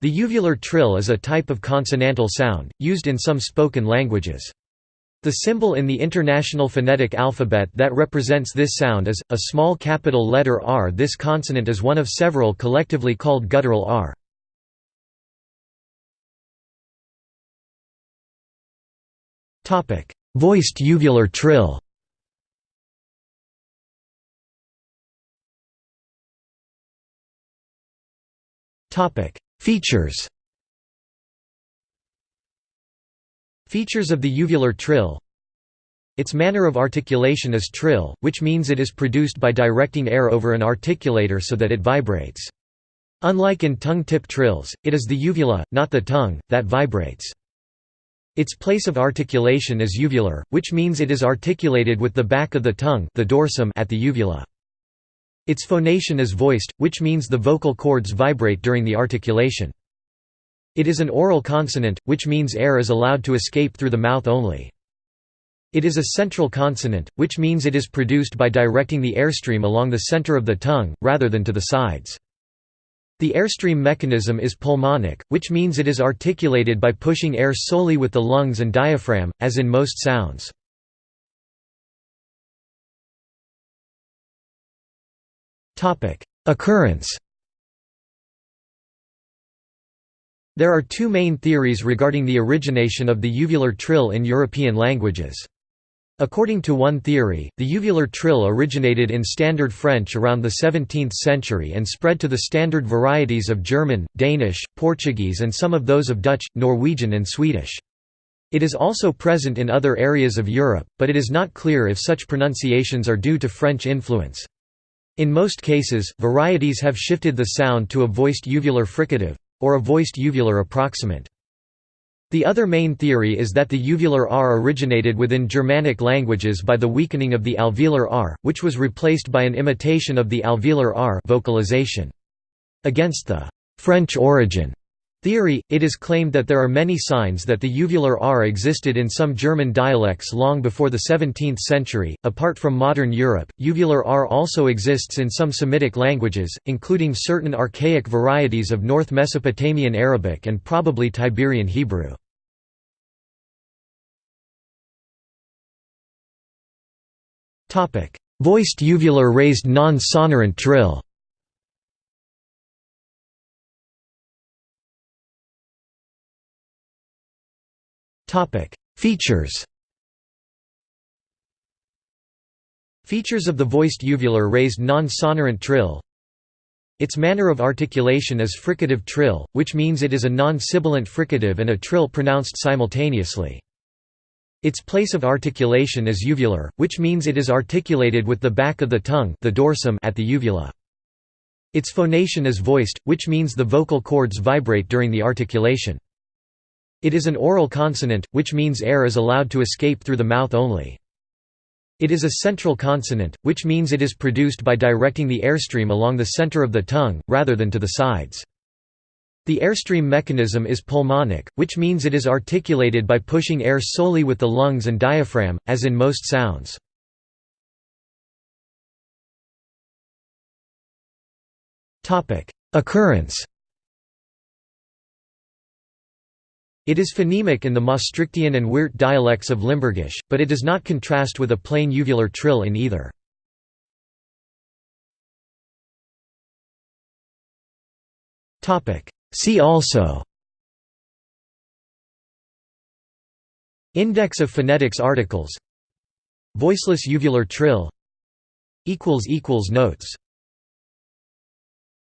The uvular trill is a type of consonantal sound, used in some spoken languages. The symbol in the International Phonetic Alphabet that represents this sound is, a small capital letter R. This consonant is one of several collectively called guttural R. Voiced uvular trill Features Features of the uvular trill Its manner of articulation is trill, which means it is produced by directing air over an articulator so that it vibrates. Unlike in tongue-tip trills, it is the uvula, not the tongue, that vibrates. Its place of articulation is uvular, which means it is articulated with the back of the tongue the dorsum at the uvula. Its phonation is voiced, which means the vocal cords vibrate during the articulation. It is an oral consonant, which means air is allowed to escape through the mouth only. It is a central consonant, which means it is produced by directing the airstream along the center of the tongue, rather than to the sides. The airstream mechanism is pulmonic, which means it is articulated by pushing air solely with the lungs and diaphragm, as in most sounds. Occurrence There are two main theories regarding the origination of the uvular trill in European languages. According to one theory, the uvular trill originated in Standard French around the 17th century and spread to the standard varieties of German, Danish, Portuguese and some of those of Dutch, Norwegian and Swedish. It is also present in other areas of Europe, but it is not clear if such pronunciations are due to French influence. In most cases, varieties have shifted the sound to a voiced uvular fricative or a voiced uvular approximant. The other main theory is that the uvular R originated within Germanic languages by the weakening of the alveolar R, which was replaced by an imitation of the alveolar R vocalization. Against the French origin theory, it is claimed that there are many signs that the uvular R existed in some German dialects long before the 17th century. Apart from modern Europe, uvular R also exists in some Semitic languages, including certain archaic varieties of North Mesopotamian Arabic and probably Tiberian Hebrew. Voiced uvular raised non-sonorant trill Features Features of the voiced uvular raised non-sonorant trill Its manner of articulation is fricative trill, which means it is a non-sibilant fricative and a trill pronounced simultaneously. Its place of articulation is uvular, which means it is articulated with the back of the tongue the dorsum at the uvula. Its phonation is voiced, which means the vocal cords vibrate during the articulation. It is an oral consonant, which means air is allowed to escape through the mouth only. It is a central consonant, which means it is produced by directing the airstream along the center of the tongue, rather than to the sides. The airstream mechanism is pulmonic, which means it is articulated by pushing air solely with the lungs and diaphragm, as in most sounds. Occurrence It is phonemic in the Maastrichtian and Weert dialects of Limburgish, but it does not contrast with a plain uvular trill in either. See also Index of phonetics articles Voiceless uvular trill Notes